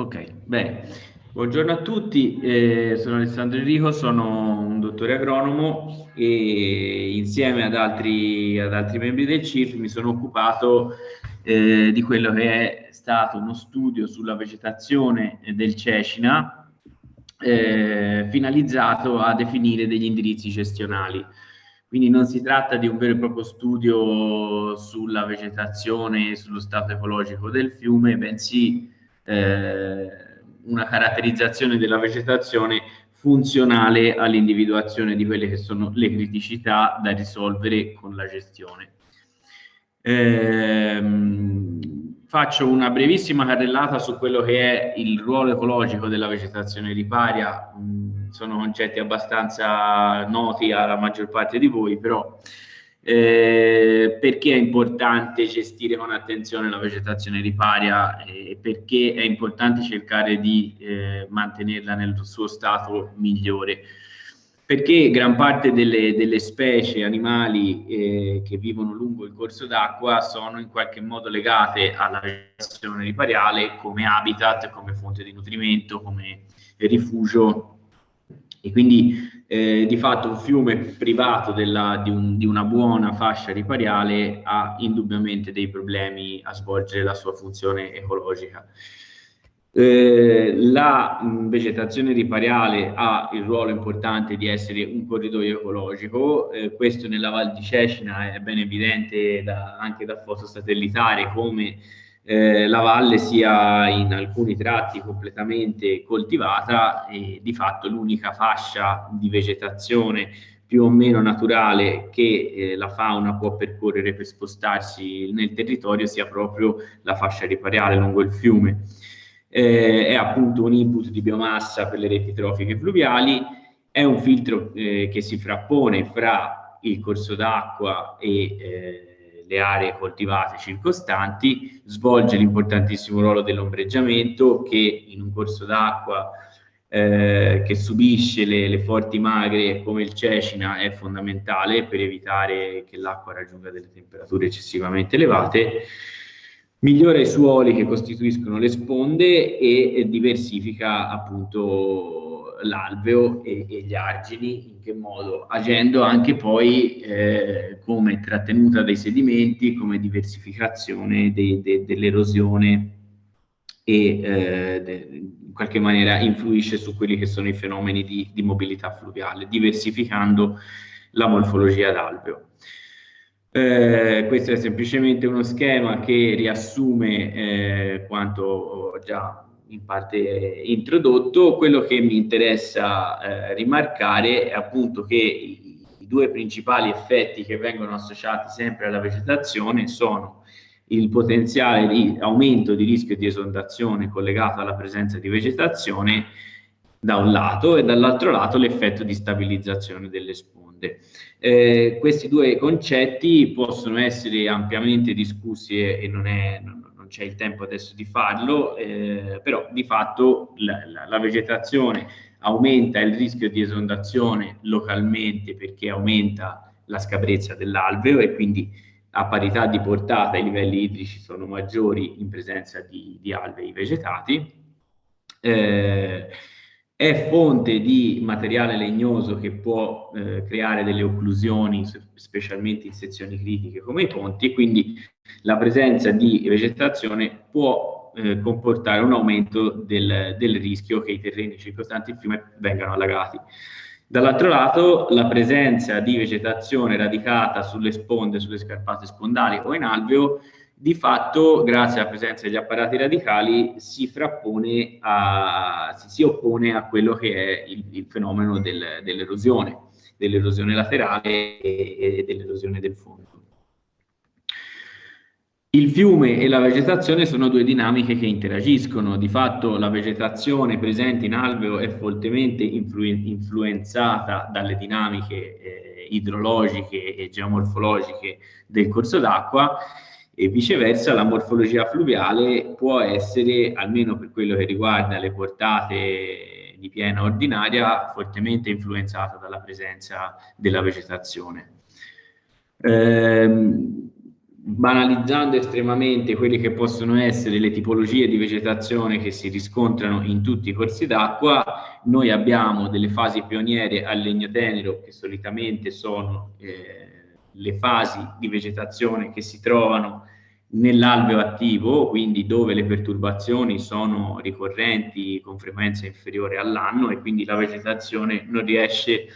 Ok, bene. Buongiorno a tutti, eh, sono Alessandro Enrico, sono un dottore agronomo e insieme ad altri, ad altri membri del CIRF mi sono occupato eh, di quello che è stato uno studio sulla vegetazione del Cecina eh, finalizzato a definire degli indirizzi gestionali. Quindi non si tratta di un vero e proprio studio sulla vegetazione e sullo stato ecologico del fiume, bensì una caratterizzazione della vegetazione funzionale all'individuazione di quelle che sono le criticità da risolvere con la gestione. Ehm, faccio una brevissima carrellata su quello che è il ruolo ecologico della vegetazione riparia, mm, sono concetti abbastanza noti alla maggior parte di voi, però eh, perché è importante gestire con attenzione la vegetazione riparia e perché è importante cercare di eh, mantenerla nel suo stato migliore. Perché gran parte delle, delle specie animali eh, che vivono lungo il corso d'acqua sono in qualche modo legate alla vegetazione ripariale come habitat, come fonte di nutrimento, come rifugio e quindi eh, di fatto un fiume privato della, di, un, di, una buona fascia ripariale ha indubbiamente dei problemi a svolgere la sua funzione ecologica. Eh, la mh, vegetazione ripariale ha il ruolo importante di essere un corridoio ecologico, eh, questo nella Val di Cecina è ben evidente da, anche da foto satellitare come eh, la valle sia in alcuni tratti completamente coltivata e di fatto l'unica fascia di vegetazione più o meno naturale che eh, la fauna può percorrere per spostarsi nel territorio sia proprio la fascia ripariale lungo il fiume. Eh, è appunto un input di biomassa per le reti trofiche fluviali, è un filtro eh, che si frappone fra il corso d'acqua e eh, le aree coltivate circostanti, svolge l'importantissimo ruolo dell'ombreggiamento che in un corso d'acqua eh, che subisce le, le, forti magre come il Cecina è fondamentale per evitare che l'acqua raggiunga delle temperature eccessivamente elevate, migliora i suoli che costituiscono le sponde e, e diversifica appunto l'alveo e, e, gli argini, in che modo? Agendo anche poi eh, come trattenuta dei sedimenti, come diversificazione de, de, dell'erosione e eh, de, in qualche maniera influisce su quelli che sono i fenomeni di, di mobilità fluviale, diversificando la morfologia d'alveo. Eh, questo è semplicemente uno schema che riassume eh, quanto ho già in parte introdotto, quello che mi interessa eh, rimarcare è appunto che i, i, due principali effetti che vengono associati sempre alla vegetazione sono il potenziale di aumento di rischio di esondazione collegato alla presenza di vegetazione da un lato e dall'altro lato l'effetto di stabilizzazione delle sponde. Eh, questi due concetti possono essere ampiamente discussi e, e non è... Non, c'è il tempo adesso di farlo, eh, però di fatto la, la, la, vegetazione aumenta il rischio di esondazione localmente perché aumenta la scabrezza dell'alveo e quindi a parità di portata i livelli idrici sono maggiori in presenza di, di alvei vegetati. Eh, è fonte di materiale legnoso che può eh, creare delle occlusioni, specialmente in sezioni critiche come i ponti, e quindi la presenza di vegetazione può eh, comportare un aumento del, del, rischio che i terreni circostanti il fiume vengano allagati. Dall'altro lato, la presenza di vegetazione radicata sulle sponde, sulle scarpate spondali o in alveo, di fatto, grazie alla presenza degli apparati radicali, si frappone a, si, oppone a quello che è il, il fenomeno del, dell'erosione, dell'erosione laterale e, e dell'erosione del fondo. Il fiume e la vegetazione sono due dinamiche che interagiscono, di fatto la vegetazione presente in alveo è fortemente influ influenzata dalle dinamiche eh, idrologiche e geomorfologiche del corso d'acqua e viceversa la morfologia fluviale può essere, almeno per quello che riguarda le portate di piena ordinaria, fortemente influenzata dalla presenza della vegetazione. Ehm, banalizzando estremamente quelle che possono essere le tipologie di vegetazione che si riscontrano in tutti i corsi d'acqua, noi abbiamo delle fasi pioniere al legno tenero che solitamente sono eh, le fasi di vegetazione che si trovano nell'alveo attivo, quindi dove le perturbazioni sono ricorrenti con frequenza inferiore all'anno e quindi la vegetazione non riesce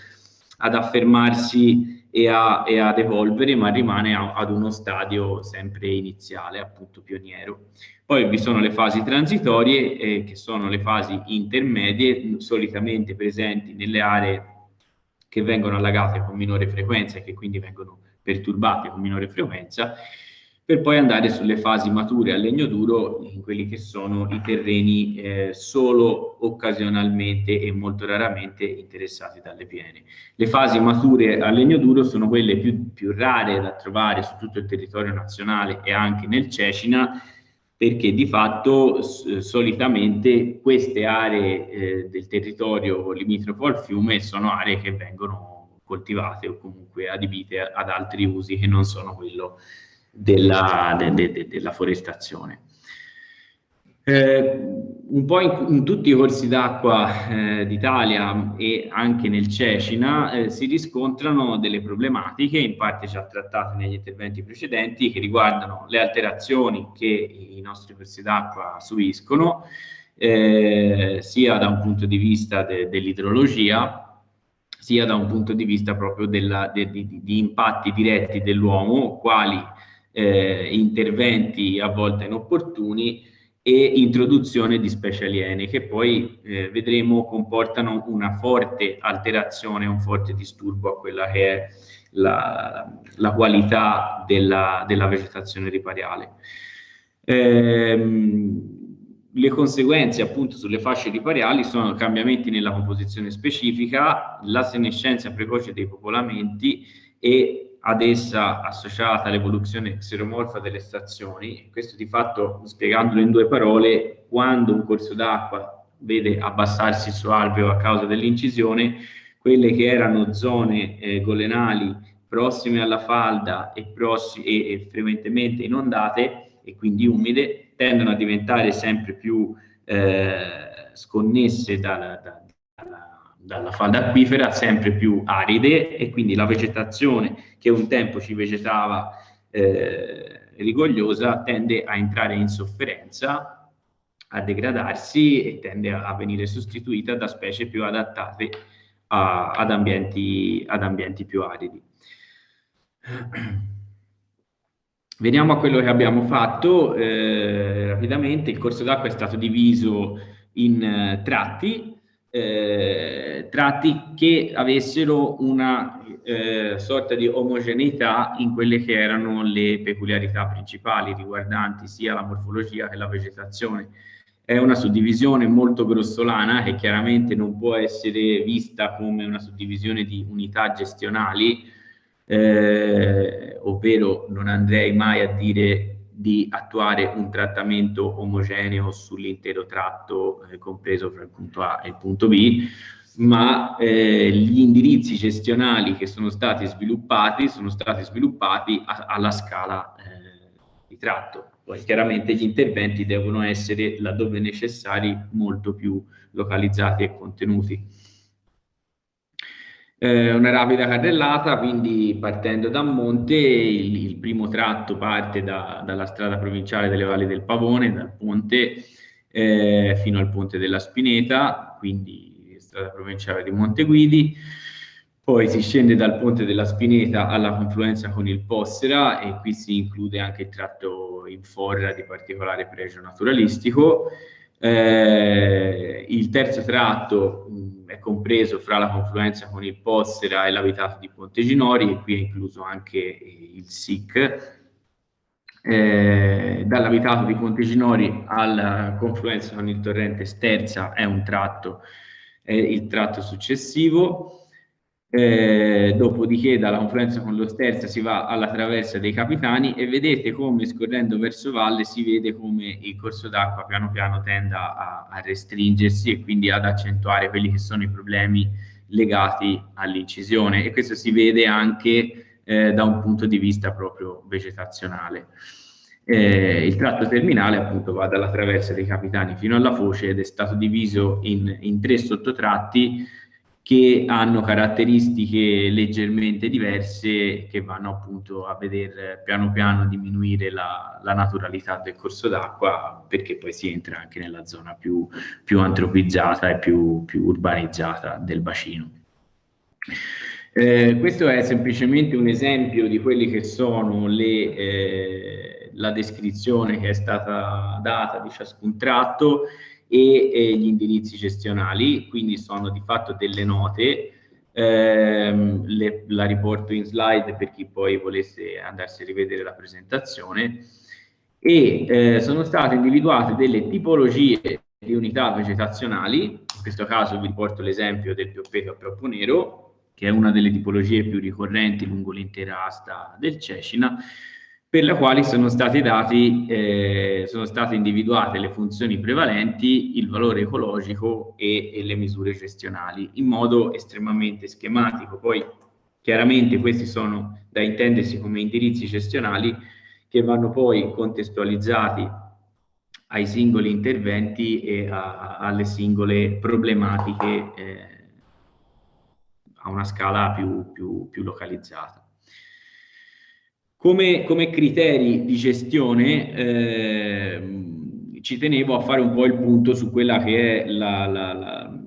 ad affermarsi e, a, e ad evolvere, ma rimane a, ad uno stadio sempre iniziale, appunto pioniero. Poi vi sono le fasi transitorie, eh, che sono le fasi intermedie, solitamente presenti nelle aree che vengono allagate con minore frequenza e che quindi vengono perturbate con minore frequenza, per poi andare sulle fasi mature a legno duro, in quelli che sono i terreni eh, solo occasionalmente e molto raramente interessati dalle piene. Le fasi mature a legno duro sono quelle più, più rare da trovare su tutto il territorio nazionale e anche nel Cecina, perché di fatto solitamente queste aree eh, del territorio limitrofo al fiume sono aree che vengono coltivate o comunque adibite ad altri usi che non sono quello della, de, de, de, della forestazione. Eh, un po' in, in, tutti i corsi d'acqua eh, d'Italia e anche nel Cecina eh, si riscontrano delle problematiche, in parte già trattate negli interventi precedenti, che riguardano le alterazioni che i nostri corsi d'acqua subiscono, eh, sia da un punto di vista de, dell'idrologia, sia da un punto di vista proprio della, de, di, di impatti diretti dell'uomo, quali eh, interventi a volte inopportuni e introduzione di specie aliene che poi eh, vedremo comportano una forte alterazione, un forte disturbo a quella che è la, la qualità della, della, vegetazione ripariale. Ehm, le conseguenze appunto sulle fasce ripariali sono cambiamenti nella composizione specifica, la senescenza precoce dei popolamenti e ad essa associata l'evoluzione xeromorfa delle stazioni. Questo di fatto, spiegandolo in due parole, quando un corso d'acqua vede abbassarsi il suo alveo a causa dell'incisione, quelle che erano zone eh, golenali prossime alla falda e, e, e, frequentemente inondate e quindi umide, tendono a diventare sempre più eh, sconnesse dalla, da, dalla falda acquifera sempre più aride e quindi la vegetazione che un tempo ci vegetava eh, rigogliosa tende a entrare in sofferenza, a degradarsi e tende a venire sostituita da specie più adattate a, ad, ambienti, ad ambienti più aridi. Veniamo a quello che abbiamo fatto eh, rapidamente. Il corso d'acqua è stato diviso in eh, tratti eh, tratti che avessero una eh, sorta di omogeneità in quelle che erano le peculiarità principali riguardanti sia la morfologia che la vegetazione. È una suddivisione molto grossolana che chiaramente non può essere vista come una suddivisione di unità gestionali, eh, ovvero non andrei mai a dire di attuare un trattamento omogeneo sull'intero tratto eh, compreso fra il punto A e il punto B, ma eh, gli indirizzi gestionali che sono stati sviluppati sono stati sviluppati a, alla scala eh, di tratto. Poi chiaramente gli interventi devono essere, laddove necessari, molto più localizzati e contenuti. Eh, una rapida carrellata, quindi partendo da Monte, il, il primo tratto parte da, dalla strada provinciale delle Valli del Pavone, dal ponte eh, fino al ponte della Spineta, quindi strada provinciale di Monteguidi, poi si scende dal ponte della Spineta alla confluenza con il Possera e qui si include anche il tratto in forra di particolare pregio naturalistico. Eh, il terzo tratto mh, è compreso fra la confluenza con il Possera e l'abitato di Ponte Ginori e qui è incluso anche il SIC. Eh, dall'abitato di Ponte Ginori alla confluenza con il torrente Sterza è un tratto, è il tratto successivo. Eh, dopodiché dalla confluenza con lo Sterza si va alla traversa dei Capitani e vedete come scorrendo verso valle si vede come il corso d'acqua piano piano tenda a, a, restringersi e quindi ad accentuare quelli che sono i problemi legati all'incisione e questo si vede anche eh, da un punto di vista proprio vegetazionale. Eh, il tratto terminale appunto va dalla traversa dei capitani fino alla foce ed è stato diviso in, in tre sottotratti che hanno caratteristiche leggermente diverse che vanno appunto a vedere piano piano diminuire la, la naturalità del corso d'acqua perché poi si entra anche nella zona più, più antropizzata e più, più urbanizzata del bacino. Eh, questo è semplicemente un esempio di quelli che sono le, eh, la descrizione che è stata data di ciascun tratto e, e gli indirizzi gestionali, quindi sono di fatto delle note, ehm, le, la riporto in slide per chi poi volesse andarsi a rivedere la presentazione, e eh, sono state individuate delle tipologie di unità vegetazionali, in questo caso vi riporto l'esempio del pioppeto a proppo nero, che è una delle tipologie più ricorrenti lungo l'intera asta del Cecina, per la quale sono state, dati, eh, sono state individuate le funzioni prevalenti, il valore ecologico e, e, le misure gestionali in modo estremamente schematico. Poi chiaramente questi sono da intendersi come indirizzi gestionali che vanno poi contestualizzati ai singoli interventi e a, alle singole problematiche eh, a una scala più, più, più localizzata. Come, come criteri di gestione eh, ci tenevo a fare un po' il punto su quella che è la, la, la,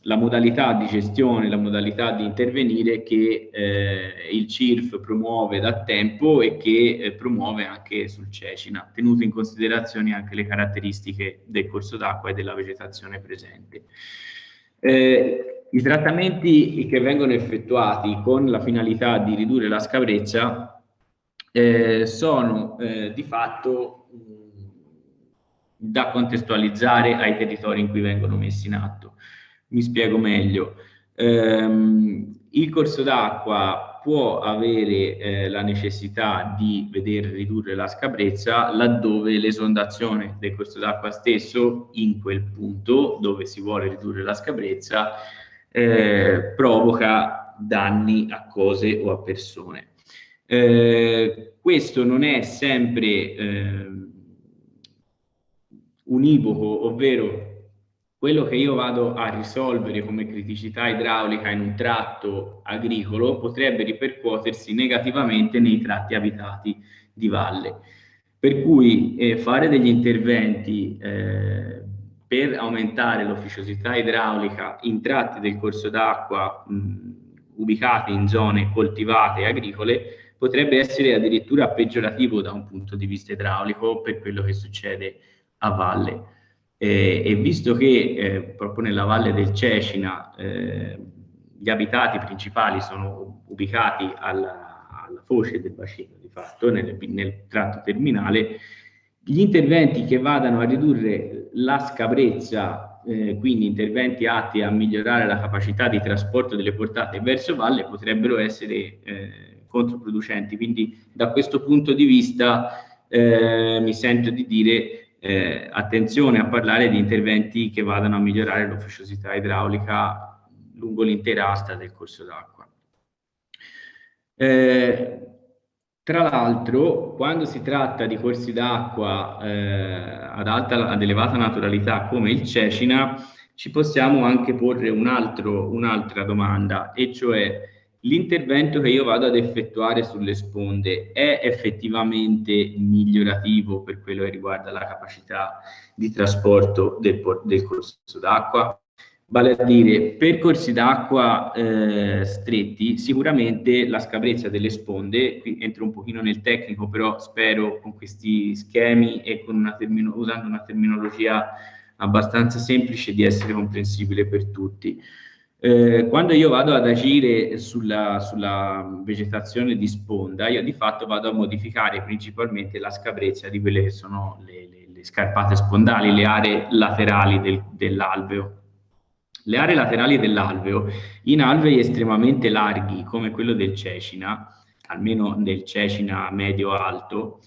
la modalità di gestione, la modalità di intervenire che eh, il CIRF promuove da tempo e che eh, promuove anche sul Cecina, tenuto in considerazione anche le caratteristiche del corso d'acqua e della vegetazione presente. Eh, I trattamenti che vengono effettuati con la finalità di ridurre la scabrezza eh, sono eh, di fatto mh, da contestualizzare ai territori in cui vengono messi in atto. Mi spiego meglio. Ehm, il corso d'acqua può avere eh, la necessità di vedere ridurre la scabrezza laddove l'esondazione del corso d'acqua stesso in quel punto dove si vuole ridurre la scabrezza eh, provoca danni a cose o a persone. Eh, questo non è sempre eh, univoco, ovvero quello che io vado a risolvere come criticità idraulica in un tratto agricolo potrebbe ripercuotersi negativamente nei tratti abitati di valle. Per cui eh, fare degli interventi eh, per aumentare l'officiosità idraulica in tratti del corso d'acqua ubicati in zone coltivate e agricole potrebbe essere addirittura peggiorativo da un punto di vista idraulico per quello che succede a valle. Eh, e visto che eh, proprio nella valle del Cecina eh, gli abitati principali sono ubicati alla, alla foce del bacino, di fatto, nel, nel tratto terminale, gli interventi che vadano a ridurre la scabrezza, eh, quindi interventi atti a migliorare la capacità di trasporto delle portate verso valle, potrebbero essere eh, controproducenti. Quindi da questo punto di vista eh, mi sento di dire eh, attenzione a parlare di interventi che vadano a migliorare l'ufficiosità idraulica lungo l'intera asta del corso d'acqua. Eh, tra l'altro, quando si tratta di corsi d'acqua eh, ad, alta, ad elevata naturalità come il Cecina, ci possiamo anche porre un'altra un domanda, e cioè l'intervento che io vado ad effettuare sulle sponde è effettivamente migliorativo per quello che riguarda la capacità di trasporto del, del corso d'acqua? Vale a dire, per corsi d'acqua eh, stretti, sicuramente la scabrezza delle sponde, qui entro un pochino nel tecnico, però spero con questi schemi e una usando una terminologia abbastanza semplice di essere comprensibile per tutti. Eh, quando io vado ad agire sulla, sulla, vegetazione di sponda, io di fatto vado a modificare principalmente la scabrezza di quelle che sono le, le, le scarpate spondali, le aree laterali del, dell'alveo. Le aree laterali dell'alveo, in alvei estremamente larghi come quello del Cecina, almeno del Cecina medio-alto,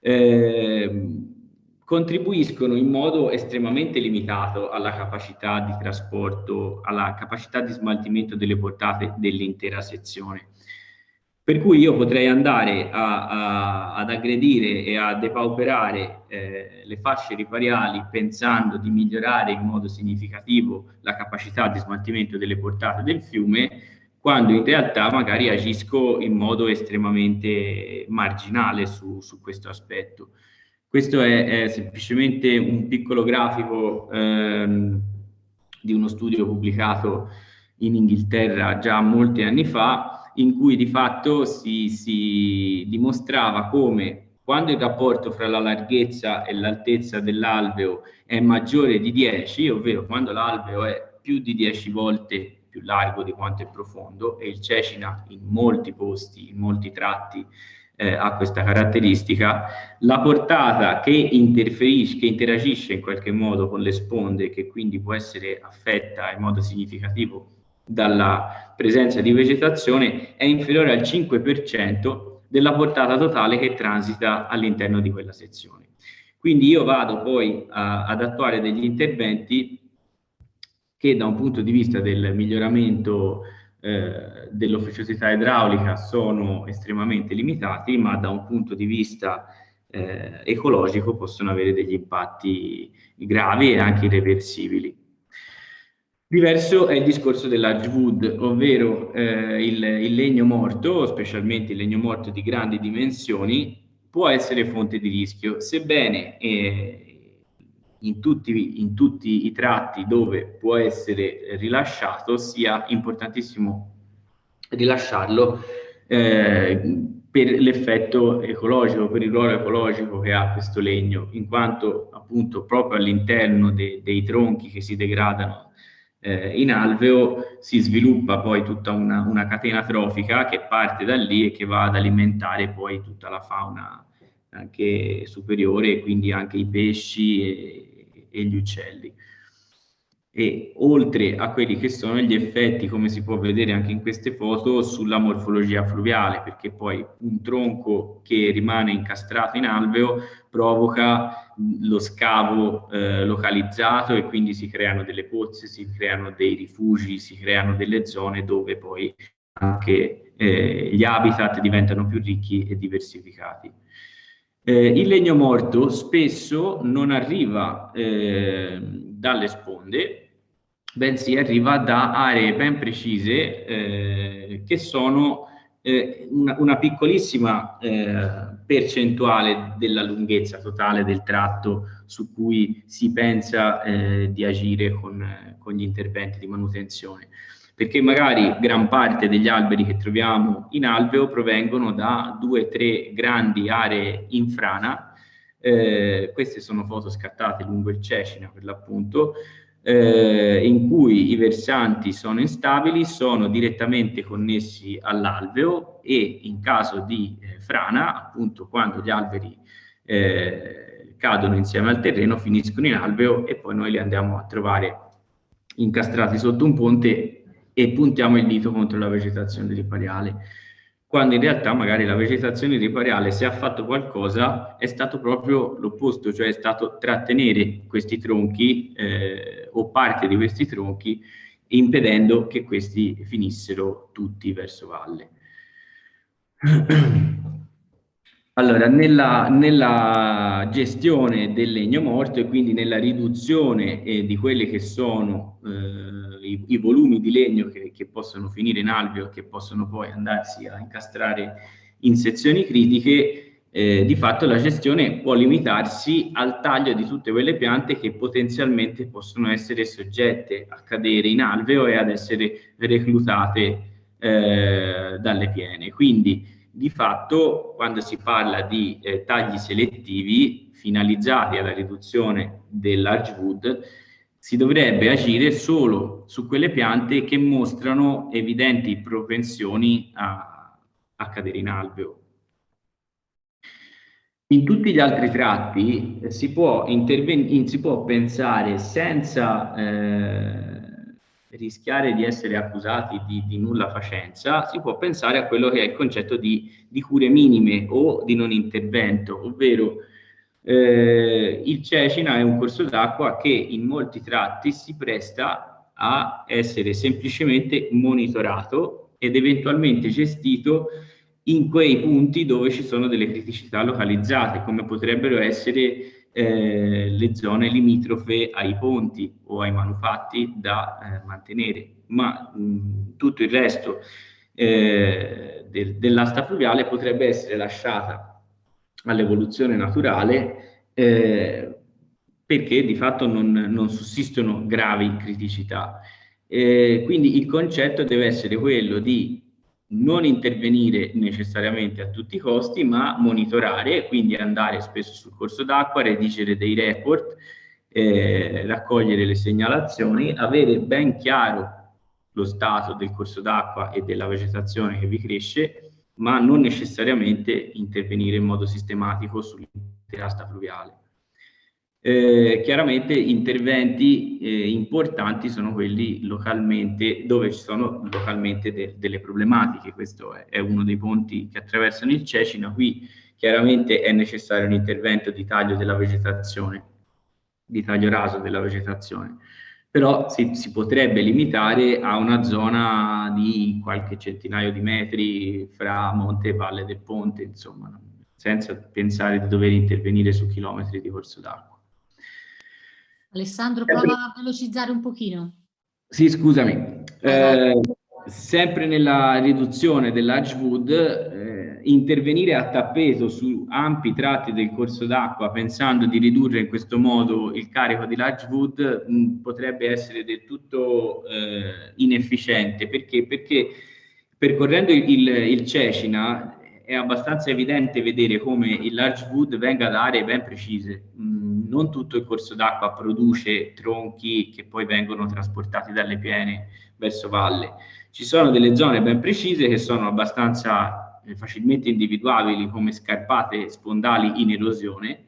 eh, contribuiscono in modo estremamente limitato alla capacità di trasporto, alla capacità di smaltimento delle portate dell'intera sezione. Per cui io potrei andare a, a, ad aggredire e a depauperare eh, le fasce ripariali pensando di migliorare in modo significativo la capacità di smaltimento delle portate del fiume, quando in realtà magari agisco in modo estremamente marginale su, su questo aspetto. Questo è, è, semplicemente un piccolo grafico ehm, di uno studio pubblicato in Inghilterra già molti anni fa, in cui di fatto si, si dimostrava come quando il rapporto fra la larghezza e l'altezza dell'alveo è maggiore di 10, ovvero quando l'alveo è più di 10 volte più largo di quanto è profondo, e il Cecina in molti posti, in molti tratti, eh, ha questa caratteristica, la portata che interferisce, che interagisce in qualche modo con le sponde, che quindi può essere affetta in modo significativo dalla presenza di vegetazione è inferiore al 5% della portata totale che transita all'interno di quella sezione. Quindi io vado poi a, ad attuare degli interventi che da un punto di vista del miglioramento eh, dell'officiosità idraulica sono estremamente limitati, ma da un punto di vista eh, ecologico possono avere degli impatti gravi e anche irreversibili. Diverso è il discorso dell'Archwood, ovvero eh, il, il, legno morto, specialmente il legno morto di grandi dimensioni, può essere fonte di rischio, sebbene eh, in, tutti, in, tutti, i tratti dove può essere rilasciato sia importantissimo rilasciarlo eh, per l'effetto ecologico, per il ruolo ecologico che ha questo legno, in quanto appunto proprio all'interno de, dei tronchi che si degradano eh, in alveo si sviluppa poi tutta una, una, catena trofica che parte da lì e che va ad alimentare poi tutta la fauna anche superiore, quindi anche i pesci e, e gli uccelli e oltre a quelli che sono gli effetti, come si può vedere anche in queste foto, sulla morfologia fluviale, perché poi un tronco che rimane incastrato in alveo provoca lo scavo eh, localizzato e quindi si creano delle pozze, si creano dei rifugi, si creano delle zone dove poi anche eh, gli habitat diventano più ricchi e diversificati. Eh, il legno morto spesso non arriva eh, dalle sponde, bensì arriva da aree ben precise eh, che sono eh, una, una, piccolissima eh, percentuale della lunghezza totale del tratto su cui si pensa eh, di agire con, con gli interventi di manutenzione perché magari gran parte degli alberi che troviamo in alveo provengono da due o tre grandi aree in frana, eh, queste sono foto scattate lungo il Cecina per l'appunto, eh, in cui i versanti sono instabili, sono direttamente connessi all'alveo e in caso di eh, frana, appunto quando gli alberi eh, cadono insieme al terreno, finiscono in alveo e poi noi li andiamo a trovare incastrati sotto un ponte e puntiamo il dito contro la vegetazione ripariale quando in realtà magari la vegetazione ripariale, se ha fatto qualcosa, è stato proprio l'opposto, cioè è stato trattenere questi tronchi eh, o parte di questi tronchi, impedendo che questi finissero tutti verso valle. Allora, nella, nella, gestione del legno morto e quindi nella riduzione eh, di quelli che sono eh, i, i, volumi di legno che, che, possono finire in alveo e che possono poi andarsi a incastrare in sezioni critiche, eh, di fatto la gestione può limitarsi al taglio di tutte quelle piante che potenzialmente possono essere soggette a cadere in alveo e ad essere reclutate eh, dalle piene. Quindi di fatto quando si parla di eh, tagli selettivi finalizzati alla riduzione dell'Archwood si dovrebbe agire solo su quelle piante che mostrano evidenti propensioni a, a cadere in alveo. In tutti gli altri tratti eh, si, può si, può pensare senza eh, rischiare di essere accusati di, di, nulla facenza, si può pensare a quello che è il concetto di, di cure minime o di non intervento, ovvero eh, il Cecina è un corso d'acqua che in molti tratti si presta a essere semplicemente monitorato ed eventualmente gestito in quei punti dove ci sono delle criticità localizzate, come potrebbero essere eh, le zone limitrofe ai ponti o ai manufatti da eh, mantenere, ma mh, tutto il resto eh, del, dell'asta fluviale potrebbe essere lasciata all'evoluzione naturale eh, perché di fatto non, non sussistono gravi criticità. Eh, quindi il concetto deve essere quello di non intervenire necessariamente a tutti i costi, ma monitorare, quindi andare spesso sul corso d'acqua, redigere dei report, eh, raccogliere le segnalazioni, avere ben chiaro lo stato del corso d'acqua e della vegetazione che vi cresce, ma non necessariamente intervenire in modo sistematico sull'intera asta fluviale. Eh, chiaramente interventi eh, importanti sono quelli localmente, dove ci sono localmente de delle problematiche. Questo è, è, uno dei ponti che attraversano il Cecina. Qui chiaramente è necessario un intervento di taglio della vegetazione, di taglio raso della vegetazione. Però si, si potrebbe limitare a una zona di qualche centinaio di metri fra monte e valle del ponte, insomma, senza pensare di dover intervenire su chilometri di corso d'acqua. Alessandro, prova a velocizzare un pochino. Sì, scusami. Eh, sempre nella riduzione dell'Edgewood, eh, intervenire a tappeto su ampi tratti del corso d'acqua pensando di ridurre in questo modo il carico di Edgewood potrebbe essere del tutto eh, inefficiente. Perché? Perché percorrendo il, il, il Cecina è abbastanza evidente vedere come il large wood venga da aree ben precise. Mm, non tutto il corso d'acqua produce tronchi che poi vengono trasportati dalle piene verso valle. Ci sono delle zone ben precise che sono abbastanza eh, facilmente individuabili come scarpate spondali in erosione,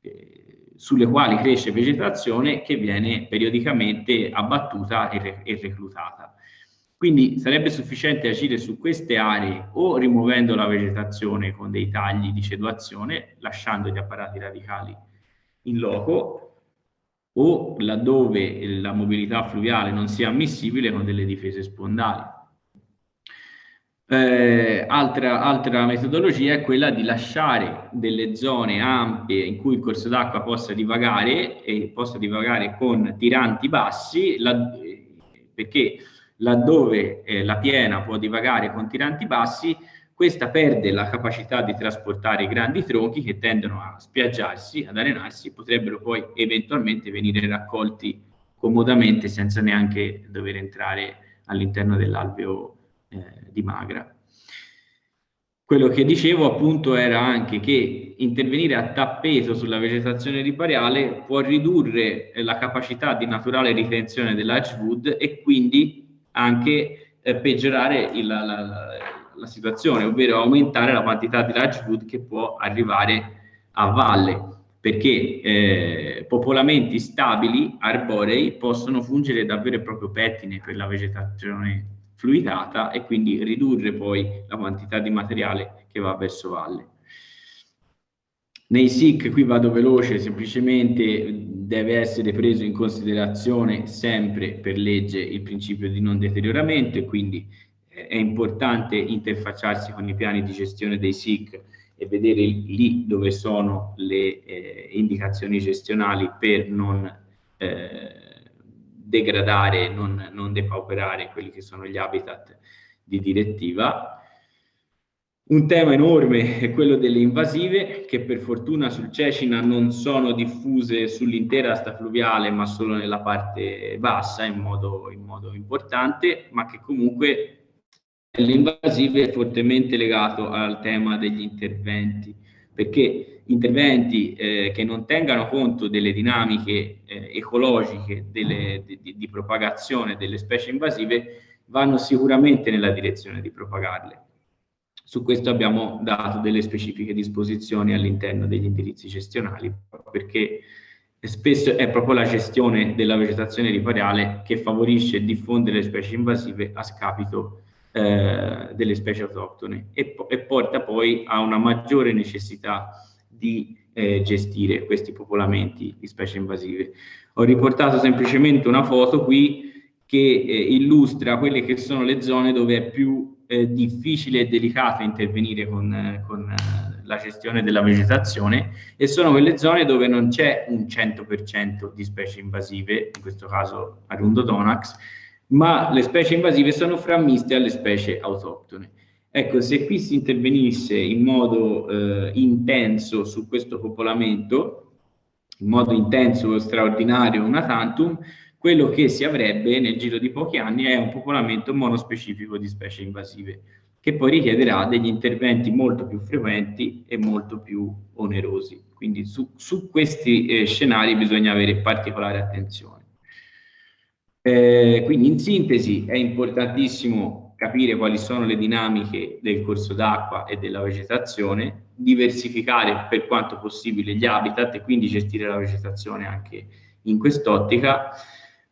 eh, sulle quali cresce vegetazione che viene periodicamente abbattuta e, e reclutata. Quindi sarebbe sufficiente agire su queste aree o rimuovendo la vegetazione con dei tagli di ceduazione, lasciando gli apparati radicali in loco, o laddove la mobilità fluviale non sia ammissibile con delle difese spondali. Eh, altra, altra, metodologia è quella di lasciare delle zone ampie in cui il corso d'acqua possa divagare e possa divagare con tiranti bassi, la, perché laddove eh, la piena può divagare con tiranti bassi, questa perde la capacità di trasportare i grandi tronchi che tendono a spiaggiarsi, ad arenarsi, potrebbero poi eventualmente venire raccolti comodamente senza neanche dover entrare all'interno dell'alveo eh, di magra. Quello che dicevo appunto era anche che intervenire a tappeto sulla vegetazione ripariale può ridurre la capacità di naturale ritenzione dell'Edgewood e quindi anche eh, peggiorare il, la, la, la, situazione, ovvero aumentare la quantità di large food che può arrivare a valle, perché eh, popolamenti stabili, arborei, possono fungere davvero e proprio pettine per la vegetazione fluidata e quindi ridurre poi la quantità di materiale che va verso valle. Nei SIC, qui vado veloce, semplicemente deve essere preso in considerazione sempre per legge il principio di non deterioramento e quindi è importante interfacciarsi con i piani di gestione dei SIC e vedere lì dove sono le eh, indicazioni gestionali per non eh, degradare, non, non depauperare quelli che sono gli habitat di direttiva. Un tema enorme è quello delle invasive, che per fortuna sul Cecina non sono diffuse sull'intera asta fluviale, ma solo nella parte bassa in modo, in modo importante, ma che comunque invasive è fortemente legato al tema degli interventi, perché interventi eh, che non tengano conto delle dinamiche eh, ecologiche delle, di, di propagazione delle specie invasive vanno sicuramente nella direzione di propagarle. Su questo abbiamo dato delle specifiche disposizioni all'interno degli indirizzi gestionali, perché spesso è proprio la gestione della vegetazione ripariale che favorisce e diffonde le specie invasive a scapito eh, delle specie autoctone e, e, porta poi a una maggiore necessità di eh, gestire questi popolamenti di specie invasive. Ho riportato semplicemente una foto qui che eh, illustra quelle che sono le zone dove è più eh, difficile e delicato intervenire con, eh, con la gestione della vegetazione e sono quelle zone dove non c'è un 100% di specie invasive, in questo caso Arundodonax, ma le specie invasive sono frammiste alle specie autoctone. Ecco, se qui si intervenisse in modo eh, intenso su questo popolamento, in modo intenso, straordinario, una tantum, quello che si avrebbe nel giro di pochi anni è un popolamento monospecifico di specie invasive, che poi richiederà degli interventi molto più frequenti e molto più onerosi. Quindi su, su questi eh, scenari bisogna avere particolare attenzione. Eh, quindi in sintesi è importantissimo capire quali sono le dinamiche del corso d'acqua e della vegetazione, diversificare per quanto possibile gli habitat e quindi gestire la vegetazione anche in quest'ottica,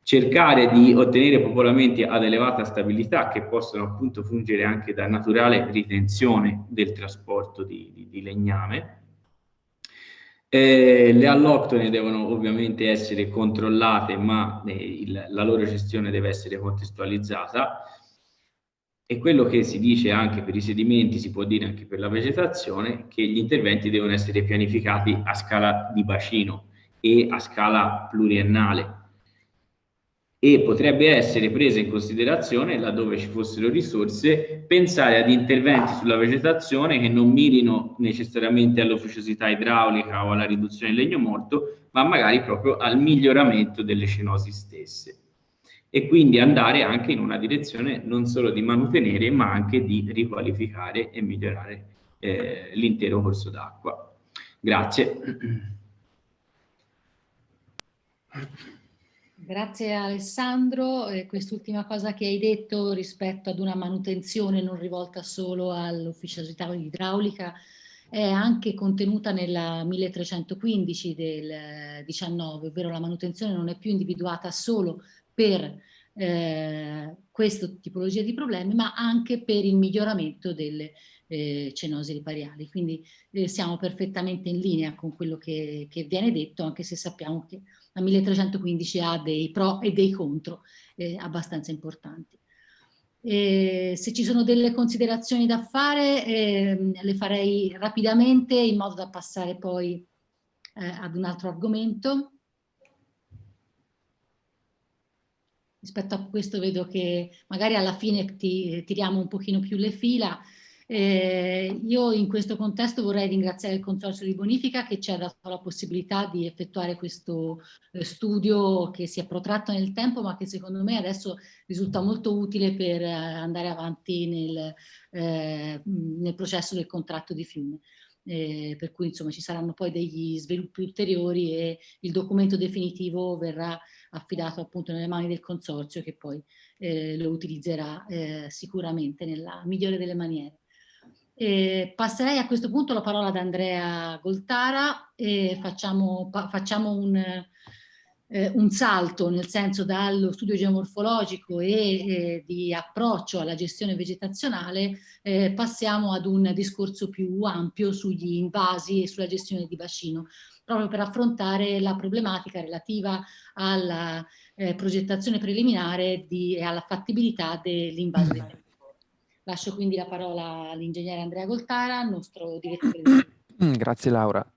cercare di ottenere popolamenti ad elevata stabilità che possono appunto fungere anche da naturale ritenzione del trasporto di, di, di legname. Eh, le alloctone devono ovviamente essere controllate, ma eh, il, la loro gestione deve essere contestualizzata. E quello che si dice anche per i sedimenti, si può dire anche per la vegetazione, che gli interventi devono essere pianificati a scala di bacino e a scala pluriennale e potrebbe essere presa in considerazione, laddove ci fossero risorse, pensare ad interventi sulla vegetazione che non mirino necessariamente all'officiosità idraulica o alla riduzione del legno morto, ma magari proprio al miglioramento delle cenosi stesse e quindi andare anche in una direzione non solo di manutenere ma anche di riqualificare e migliorare eh, l'intero corso d'acqua. Grazie. Grazie Alessandro, eh, quest'ultima cosa che hai detto rispetto ad una manutenzione non rivolta solo all'ufficialità idraulica è anche contenuta nella 1315 del 19, ovvero la manutenzione non è più individuata solo per eh, questa tipologia di problemi, ma anche per il miglioramento delle eh, cenosi ripariali. Quindi eh, siamo perfettamente in linea con quello che, che, viene detto, anche se sappiamo che la 1315 ha dei pro e dei contro eh, abbastanza importanti. Eh, se ci sono delle considerazioni da fare, eh, le farei rapidamente in modo da passare poi eh, ad un altro argomento. rispetto a questo vedo che magari alla fine ti, tiriamo un pochino più le fila. Eh, io in questo contesto vorrei ringraziare il Consorzio di Bonifica che ci ha dato la possibilità di effettuare questo eh, studio che si è protratto nel tempo ma che secondo me adesso risulta molto utile per eh, andare avanti nel, eh, nel processo del contratto di fiume eh, per cui insomma ci saranno poi degli sviluppi ulteriori e il documento definitivo verrà affidato appunto nelle mani del consorzio che poi eh, lo utilizzerà sicuramente nella migliore delle maniere. Eh, passerei a questo punto la parola ad Andrea Goltara e facciamo, facciamo un, eh, un salto nel senso dallo studio geomorfologico e eh, di approccio alla gestione vegetazionale eh, passiamo ad un discorso più ampio sugli invasi e sulla gestione di bacino proprio per affrontare la problematica relativa alla eh, progettazione preliminare di, e alla fattibilità dell'invaso del territorio. Lascio quindi la parola all'ingegnere Andrea Goltara, nostro direttore. Grazie Laura.